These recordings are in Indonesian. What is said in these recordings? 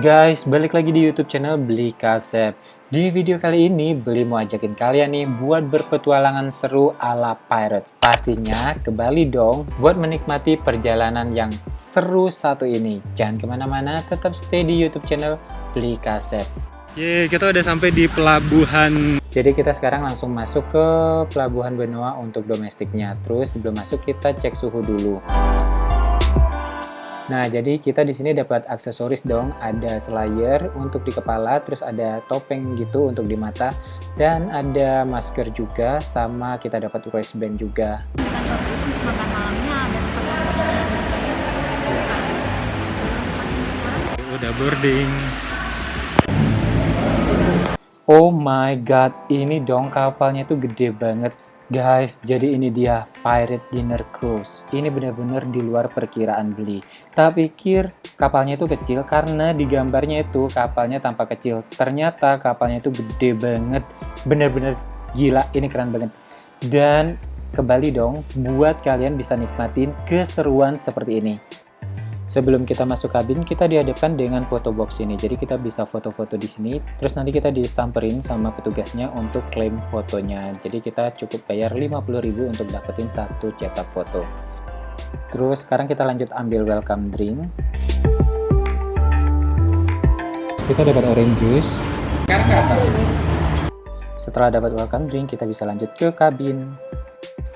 Guys, balik lagi di YouTube channel Beli Kasep. Di video kali ini, Beli mau ajakin kalian nih buat berpetualangan seru ala Pirates. Pastinya ke Bali dong, buat menikmati perjalanan yang seru satu ini. Jangan ke mana-mana, tetap stay di YouTube channel Beli Kasep. Ye, kita udah sampai di pelabuhan. Jadi kita sekarang langsung masuk ke pelabuhan Benoa untuk domestiknya. Terus sebelum masuk kita cek suhu dulu. Nah, jadi kita di sini dapat aksesoris dong, ada slayer untuk di kepala, terus ada topeng gitu untuk di mata, dan ada masker juga, sama kita dapat wristband juga. Udah boarding. Oh my god, ini dong kapalnya tuh gede banget. Guys, jadi ini dia Pirate Dinner Cruise. Ini benar-benar di luar perkiraan beli. Tak pikir kapalnya itu kecil karena di gambarnya itu kapalnya tampak kecil. Ternyata kapalnya itu gede banget. Bener-bener gila, ini keren banget. Dan kembali dong, buat kalian bisa nikmatin keseruan seperti ini. Sebelum kita masuk kabin, kita dihadapkan dengan foto box ini. Jadi kita bisa foto-foto di sini, terus nanti kita disamperin sama petugasnya untuk klaim fotonya. Jadi kita cukup bayar 50.000 untuk dapetin satu cetak foto. Terus sekarang kita lanjut ambil welcome drink. Kita dapat orange juice. Sekarang ke atas ini. Setelah dapat welcome drink, kita bisa lanjut ke kabin.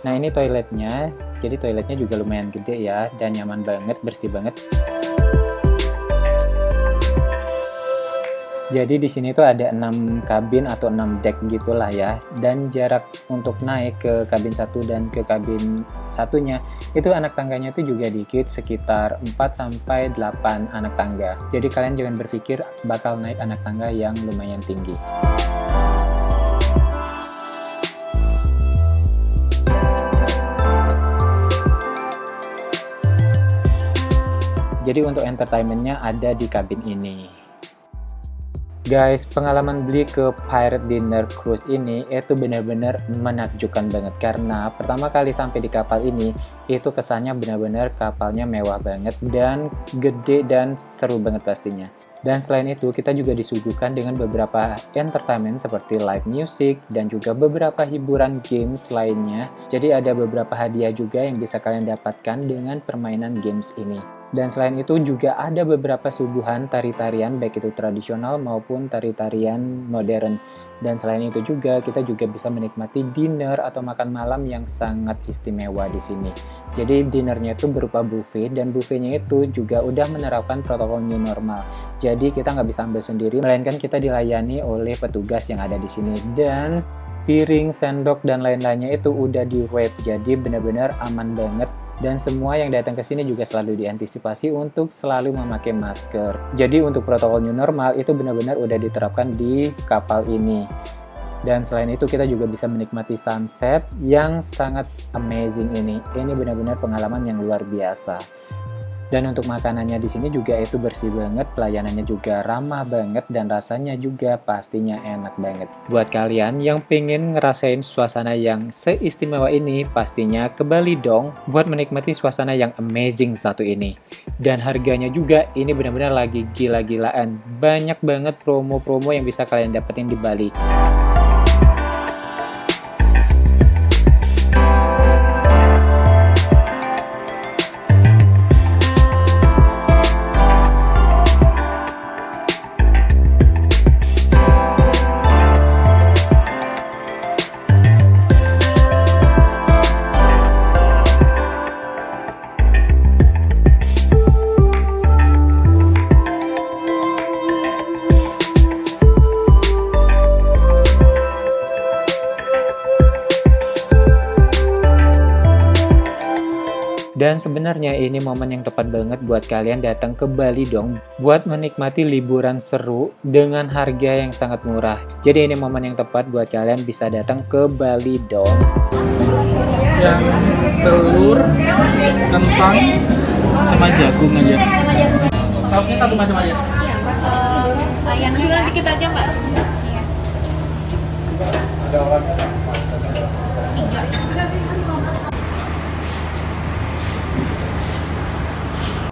Nah ini toiletnya, jadi toiletnya juga lumayan gede ya, dan nyaman banget, bersih banget. Jadi di sini tuh ada 6 kabin atau 6 deck gitulah ya, dan jarak untuk naik ke kabin satu dan ke kabin satunya itu anak tangganya itu juga dikit sekitar 4 sampai 8 anak tangga. Jadi kalian jangan berpikir bakal naik anak tangga yang lumayan tinggi. Jadi untuk entertainmentnya ada di kabin ini. Guys, pengalaman beli ke Pirate Dinner Cruise ini itu benar-benar menakjubkan banget karena pertama kali sampai di kapal ini itu kesannya benar-benar kapalnya mewah banget dan gede dan seru banget pastinya. Dan selain itu, kita juga disuguhkan dengan beberapa entertainment seperti live music dan juga beberapa hiburan games lainnya. Jadi ada beberapa hadiah juga yang bisa kalian dapatkan dengan permainan games ini. Dan selain itu juga ada beberapa suguhan tari-tarian baik itu tradisional maupun tari-tarian modern. Dan selain itu juga kita juga bisa menikmati dinner atau makan malam yang sangat istimewa di sini. Jadi dinernya itu berupa buffet dan buffetnya itu juga udah menerapkan protokol new normal. Jadi kita nggak bisa ambil sendiri, melainkan kita dilayani oleh petugas yang ada di sini. Dan piring, sendok, dan lain-lainnya itu udah di wrap. Jadi benar-benar aman banget dan semua yang datang ke sini juga selalu diantisipasi untuk selalu memakai masker. Jadi untuk protokol new normal itu benar-benar udah diterapkan di kapal ini. Dan selain itu kita juga bisa menikmati sunset yang sangat amazing ini. Ini benar-benar pengalaman yang luar biasa. Dan untuk makanannya di sini juga itu bersih banget, pelayanannya juga ramah banget, dan rasanya juga pastinya enak banget. Buat kalian yang pengen ngerasain suasana yang seistimewa ini, pastinya ke Bali dong buat menikmati suasana yang amazing satu ini. Dan harganya juga ini benar-benar lagi gila-gilaan. Banyak banget promo-promo yang bisa kalian dapetin di Bali. Dan sebenarnya ini momen yang tepat banget buat kalian datang ke Bali dong buat menikmati liburan seru dengan harga yang sangat murah. Jadi ini momen yang tepat buat kalian bisa datang ke Bali dong. Yang telur, kentang, sama jagung aja. Sausnya satu macam aja. Uh, yang nasi dikit aja mbak. Ada orang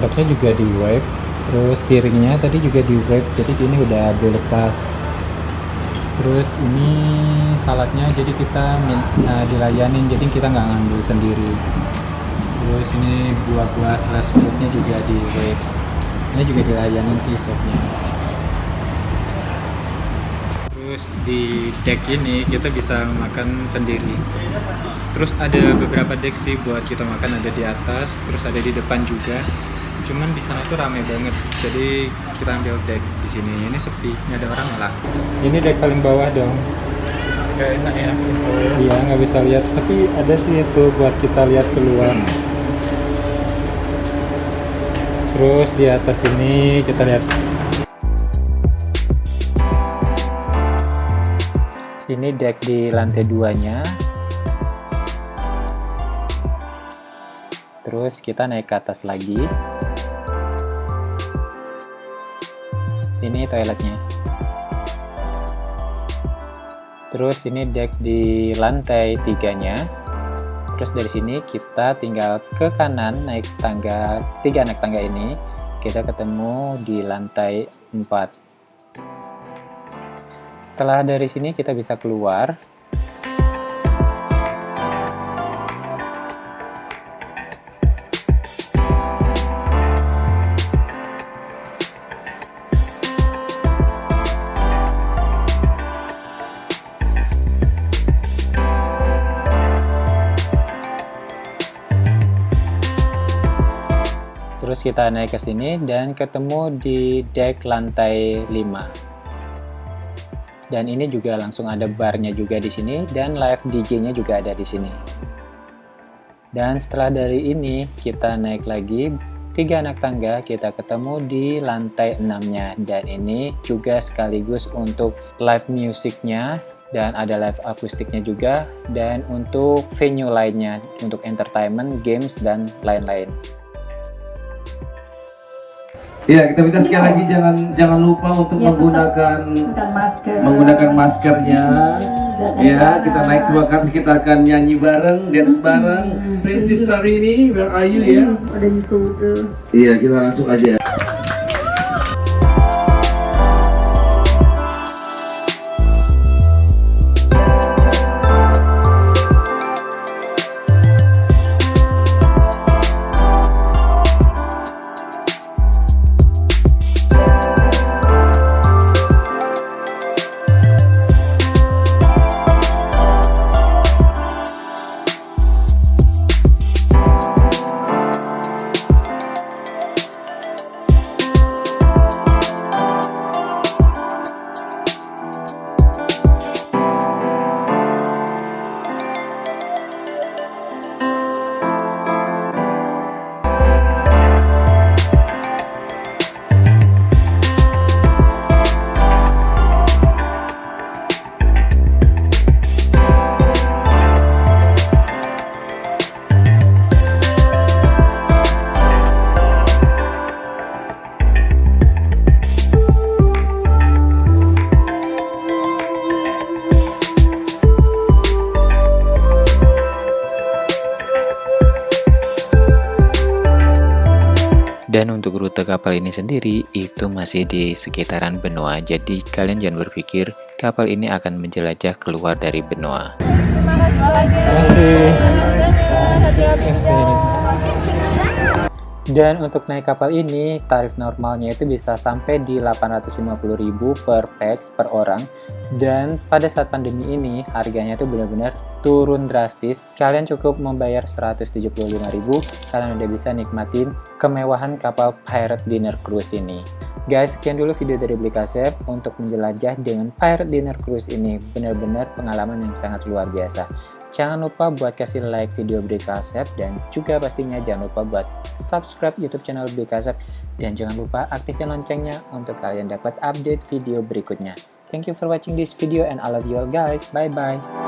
Boxnya juga di wave terus piringnya tadi juga di wrap jadi ini udah dilepas terus ini saladnya jadi kita uh, dilayanin jadi kita nggak ngambil sendiri. Terus ini buah-buah slash fruitnya juga di wrap ini juga dilayanin sih sopnya terus di deck ini kita bisa makan sendiri. Terus ada beberapa deck sih buat kita makan ada di atas terus ada di depan juga cuman di sana itu rame banget. Jadi kita ambil deck di sini. Ini sepi nggak ada orang lah ini deck paling bawah dong. Gak enak ya. iya nggak bisa lihat. Tapi ada sih itu buat kita lihat keluar. Terus di atas ini kita lihat. Ini deck di lantai duanya. Terus kita naik ke atas lagi ini toiletnya. Terus ini deck di lantai tiganya. Terus dari sini kita tinggal ke kanan naik tangga tiga naik tangga ini kita ketemu di lantai 4 setelah dari sini kita bisa keluar terus kita naik ke sini dan ketemu di deck lantai 5 dan ini juga langsung ada barnya juga di sini dan live DJ-nya juga ada di sini. Dan setelah dari ini kita naik lagi. Tiga anak tangga kita ketemu di lantai 6 nya dan ini juga sekaligus untuk live musiknya dan ada live akustiknya juga. Dan untuk venue lainnya untuk entertainment, games, dan lain-lain Iya, kita minta sekali lagi jangan jangan lupa untuk Ya, menggunakan masker. menggunakan maskernya. Jaga Ya, kita naik sebuah kars kita akan nyanyi bareng, dance bareng. Princess Sarini, where are you ya? Ada. Iya, kita langsung aja. Rute kapal ini sendiri itu masih di sekitaran benua. Jadi kalian jangan berpikir kapal ini akan menjelajah keluar dari benua. Terima kasih. Dan untuk naik kapal ini, tarif normalnya itu bisa sampai di 850.000 per pax per orang. Dan pada saat pandemi ini, harganya itu benar-benar turun drastis. Kalian cukup membayar 175.000, kalian udah bisa nikmatin kemewahan kapal Pirate Dinner Cruise ini. Guys, sekian dulu video dari Beli Kasep untuk menjelajah dengan Pirate Dinner Cruise ini. Benar-benar pengalaman yang sangat luar biasa. Jangan lupa buat kasih like video Beli Kasep dan juga pastinya jangan lupa buat subscribe YouTube channel Beli Kasep dan jangan lupa aktifin loncengnya untuk kalian dapat update video berikutnya. Thank you for watching this video and I love you all guys. Bye bye.